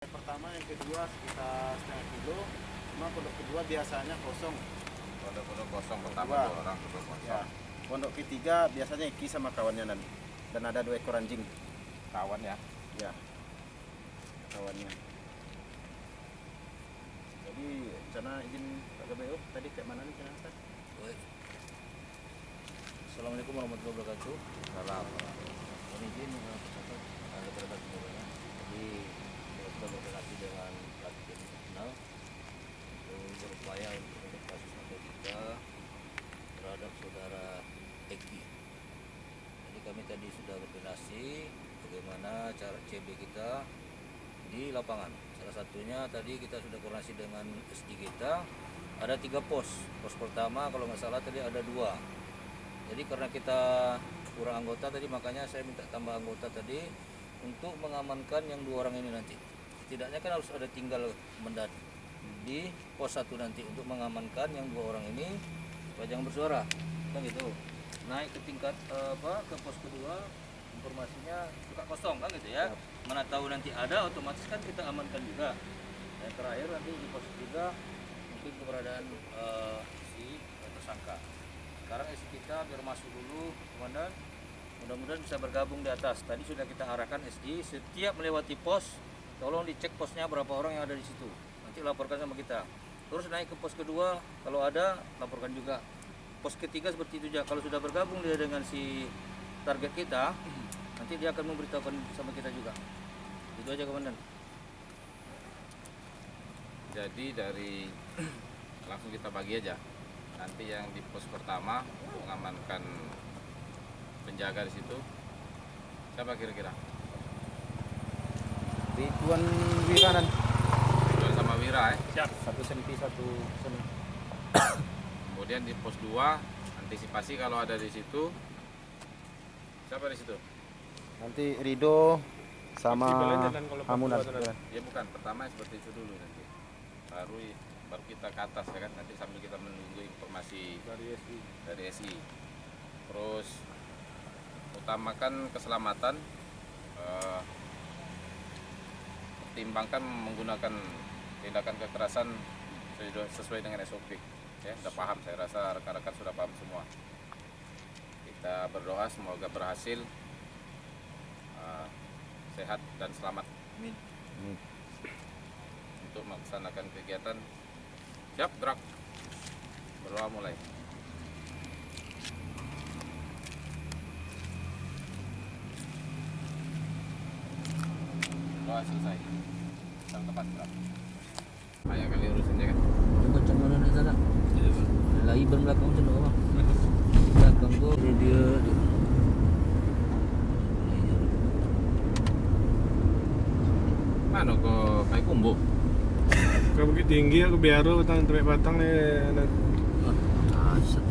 Yang pertama, yang kedua sekitar setengah kilo. Cuma pondok kedua biasanya kosong. Pondok-pondok kosong pertama Dua. dua orang kedua kosong. Ya. Pondok ketiga biasanya Eki sama kawannya dan dan ada dua ekor anjing. Kawan ya. Ya. Kawannya. Jadi rencana izin Pak GBO tadi kayak mana nih Ustaz? Assalamualaikum warahmatullahi wabarakatuh. Salam. Kami izin kepada semuanya. Jadi sudah berrelasi dengan pelatih tim nasional untuk berupaya untuk mengungkap kasus narkotika terhadap saudara Eki. Jadi kami tadi sudah berkoordinasi bagaimana cara CB kita di lapangan. Salah satunya tadi kita sudah koordinasi dengan SD kita. Ada tiga pos. Pos pertama kalau nggak salah tadi ada dua. Jadi karena kita kurang anggota tadi makanya saya minta tambah anggota tadi untuk mengamankan yang dua orang ini nanti. Setidaknya kan harus ada tinggal mendat di pos satu nanti untuk mengamankan yang dua orang ini supaya jangan bersuara kan gitu. Naik ke tingkat eh, apa ke pos kedua informasinya suka kosong kan gitu ya. Mana tahu nanti ada otomatis kan kita amankan juga. Yang terakhir nanti di pos tiga mungkin keberadaan eh, si tersangka sekarang isi kita biar masuk dulu komandan mudah-mudahan bisa bergabung di atas tadi sudah kita arahkan SG setiap melewati pos tolong dicek posnya berapa orang yang ada di situ nanti laporkan sama kita terus naik ke pos kedua kalau ada laporkan juga pos ketiga seperti itu juga kalau sudah bergabung dia dengan si target kita nanti dia akan memberitahukan sama kita juga itu aja komandan Jadi dari langsung kita bagi aja. Nanti yang di pos pertama mengamankan penjaga di situ. Siapa kira-kira? Ridwan Wiranan. Ridwan sama Wira ya. Satu senti satu senti. Kemudian di pos 2 antisipasi kalau ada di situ. Siapa di situ? Nanti Rido sama Hamunan. Ya bukan, pertama seperti itu dulu nanti. Baru baru kita ke atas ya kan nanti sambil kita menunggu informasi Dari SI. dari SI. Terus utamakan keselamatan eh, pertimbangkan menggunakan tindakan kekerasan sesuai- dengan SOP. Ya, sudah paham saya rasa rekan-rekan sudah paham semua. Kita berdoa semoga berhasil eh, sehat dan selamat Amin. untuk melaksanakan kegiatan. Siap, gerak. Berdoa mulai. Doa selesai. Tempat kali urusannya kan. mana sana. Lagi belakang bang belakang tu dia dia. Mana kau kayak kumbu? Kau bukit tinggi aku biaru tang tempat batang ni. ah asap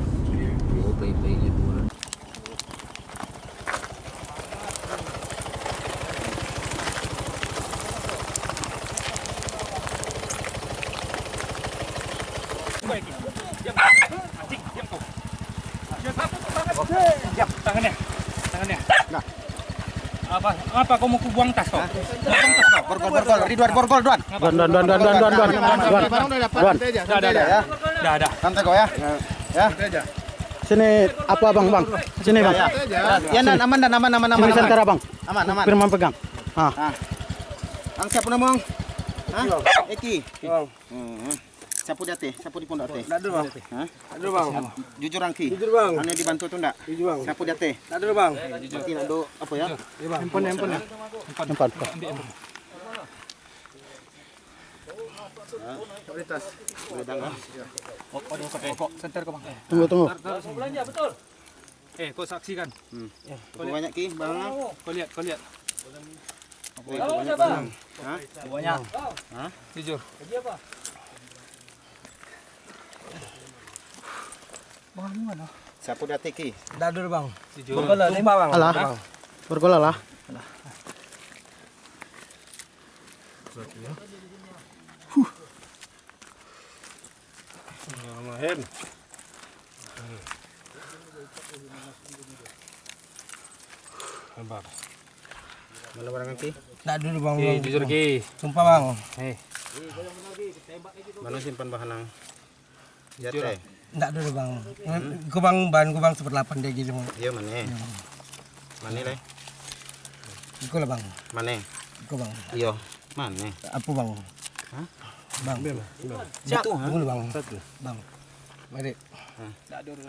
oh baik-baik je pun Tangannya. Tangannya. Apa? Apa kau mau kubuang tas kau? Buang tas kau. Borgol borgol Ridwan borgol Duan. Don don don don. Barang udah dapat. Santai aja. Santai aja ya. Dah dah. Santai kau ya. Ya. Sini apa bang bang? Sini bang. Ya. Ya dan aman dan aman aman aman. Sini aman. sentara bang. Aman aman. Firman pegang. Ah. Ang siapa nama? Hah? Eki. Hmm. Siapa dia teh? Siapa di pondok teh? Ada bang. Hah? Ada bang. Jujur Angki. Jujur bang. Anu dibantu tu ndak? Jujur bang. Siapa dia teh? Ada bang. Nanti nak do apa ya? Handphone handphone. Handphone. Prioritas. Bedang ah. Center kau bang. Tunggu tunggu. belanja betul Eh, kau saksikan. Berapa banyak ki bang? Kau lihat, kau lihat. Hah? Banyak. Hah? Jujur. Kerja apa? Mana? Siapa dia teh ki? Dadur bang. Jujur. Sumpah bang. Alah. Bergola lah. Mahen. Sabar. Mana barang Ki? Tak dulu bang. Bang. jujur Ki. Sumpah bang. Eh, Mana simpan bahan nang? Jujur Jatuh. Tak dulu bang. Kau bang ban kau bang seperlapan dia gitu bang. Iya mana? Mana le? Kau lah bang. Mana? Kau bang. Iya. Mana? Apa bang? Hah? Bang. Jatuh. Tunggu bang. Bang. Mari.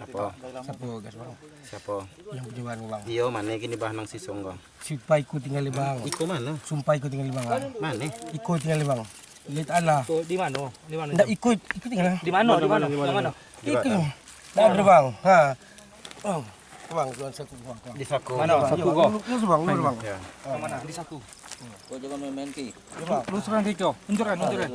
Apa? Siapa gas bang? Siapa? Yang percobaan bang. Iya mana kini bahan nang sisong kau? Sumpah ikut tinggal di bang. Iko mana? Sumpah ikut tinggal di bang. Mana? Ikut tinggal di bang. Lihat Allah. tuh di mana? Di mana? Tak ikut. Ikut tinggal. Di mana? Di mana? Di mana? Ikut. Tak ada bang. Ha. Bang. Bang, tuan saku bang. Di saku. Mana? Saku kau. Lu lu bang, lu bang. Ya. Mana? Di satu. Kau jangan main-main ki. Ya bang. Lu serang Ki kau. Unjuran, unjuran.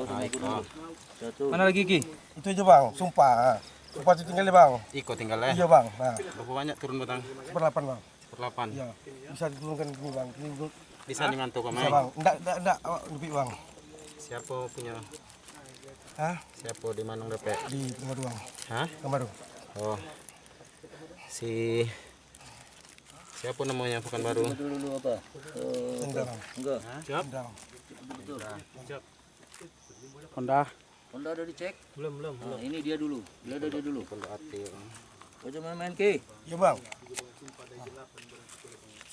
Satu. Mana lagi Ki? Itu aja bang, sumpah. Sumpah tinggal bang. Iko tinggal le. Iya bang. Ha. Berapa banyak turun batang? Seperlapan bang. Perlapan. Iya. Bisa diturunkan ini bang. Ini. Bisa dimantu kau Bisa main. bang. Enggak, enggak, enggak. Lebih bang. Siapa punya? Hah? Siapa di Manung Depek? Di Kamaru bang. Hah? Kamaru. Oh. Si Siapa namanya bukan baru? Dulu dulu apa? Eh, Enggak enggak. Enggak. Betul. Honda. Honda udah dicek? Belum, belum. Nah, ini dia dulu. Dia ada dia dulu. Pondok Ati. Kau jangan main-main ki. Iya bang.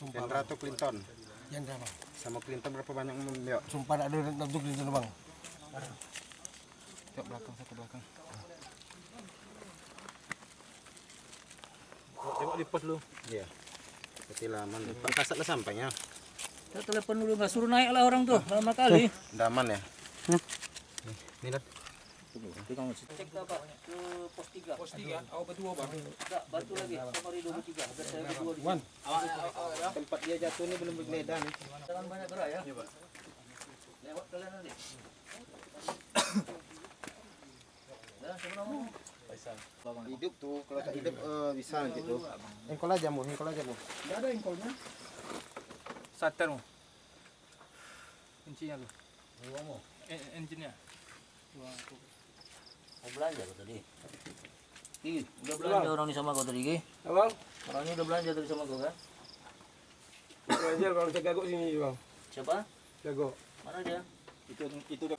Dan Ratu Clinton. Bang. Sama Clinton berapa banyak membeliau? Sumpah ada untuk di sana bang. Cok belakang satu belakang. Tengok di pos lu. Iya. Berarti lama nih. Pak Kasat lah sampainya. Kita telepon dulu nggak suruh naik lah orang tuh. Lama kali. Udah aman ya? Nih, Cek apa? Ke pos 3. Pos 3, awak berdua bang. Enggak, bantu lagi. Safari 23. Biar saya berdua di Wan. Tempat dia jatuh ini belum bergeledah nih. Jangan banyak gerak ya. Lewat kalian nanti. Nama? Hidup tuh, kalau tak hidup eh, bisa nanti tuh. Engkol aja mu, engkol aja mu. Starter mu. Kuncinya lu. Eh, engine-nya. Mau belanja kau tadi? Ki, udah belanja orang ini sama kau tadi Ki? Abang, Orang ini udah belanja tadi sama kau kan? belajar kalau saya gagok sini bang. Siapa? Gagok. Mana dia? Itu itu udah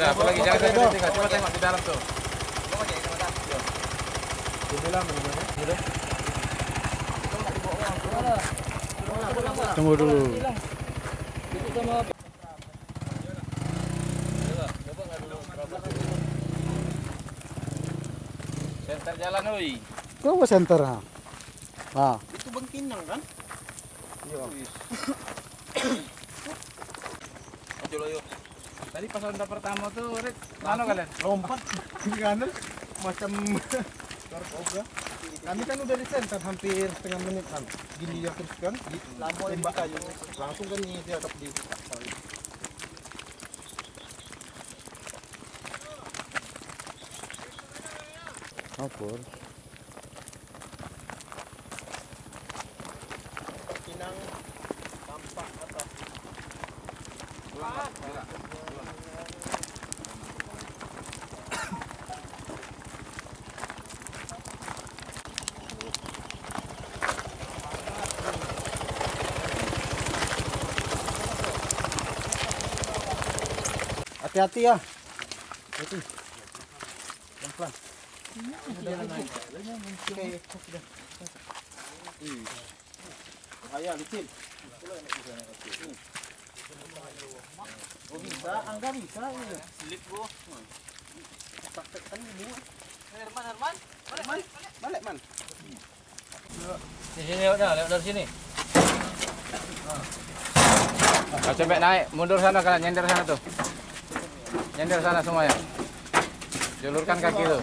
Udah, apa lagi jangan sampai ditinggal. Coba tengok di dalam tuh. Tunggu dulu. Center jalan oi. Kau ke center ha? Ah. Itu bengkinang kan? Tadi pas ronda pertama tuh, Rit, mana kalian? Lompat kanan macam narkoba. Kami kan udah di center hampir setengah menit kan. Gini dia terus kan, di tembak kayu. Langsung kan ini dia di Apa? Hati-hati ya. Hati. Pelan-pelan. Bahaya, licin. Oh bisa, angga bisa. Slip bro. Praktekkan dulu. Balik man. Di sini lewat dari sini. Kau naik, mundur sana kalian nyender sana tuh. Nyender sana semuanya. Julurkan kaki tuh.